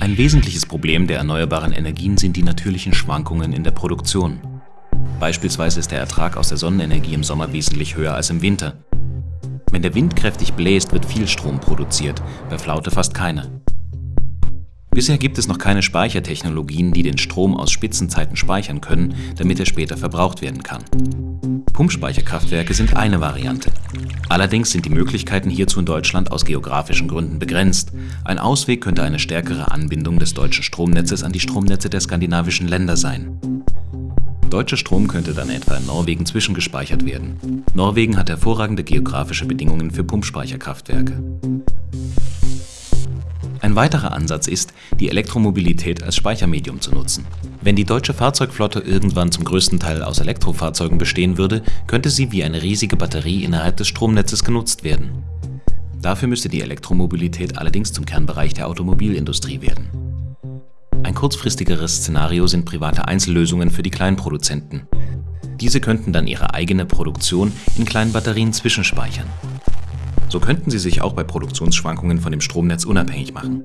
Ein wesentliches Problem der erneuerbaren Energien sind die natürlichen Schwankungen in der Produktion. Beispielsweise ist der Ertrag aus der Sonnenenergie im Sommer wesentlich höher als im Winter. Wenn der Wind kräftig bläst, wird viel Strom produziert, bei Flaute fast keine. Bisher gibt es noch keine Speichertechnologien, die den Strom aus Spitzenzeiten speichern können, damit er später verbraucht werden kann. Pumpspeicherkraftwerke sind eine Variante. Allerdings sind die Möglichkeiten hierzu in Deutschland aus geografischen Gründen begrenzt. Ein Ausweg könnte eine stärkere Anbindung des deutschen Stromnetzes an die Stromnetze der skandinavischen Länder sein. Deutscher Strom könnte dann etwa in Norwegen zwischengespeichert werden. Norwegen hat hervorragende geografische Bedingungen für Pumpspeicherkraftwerke. Ein weiterer Ansatz ist, die Elektromobilität als Speichermedium zu nutzen. Wenn die deutsche Fahrzeugflotte irgendwann zum größten Teil aus Elektrofahrzeugen bestehen würde, könnte sie wie eine riesige Batterie innerhalb des Stromnetzes genutzt werden. Dafür müsste die Elektromobilität allerdings zum Kernbereich der Automobilindustrie werden. Ein kurzfristigeres Szenario sind private Einzellösungen für die Kleinproduzenten. Diese könnten dann ihre eigene Produktion in kleinen Batterien zwischenspeichern. So könnten sie sich auch bei Produktionsschwankungen von dem Stromnetz unabhängig machen.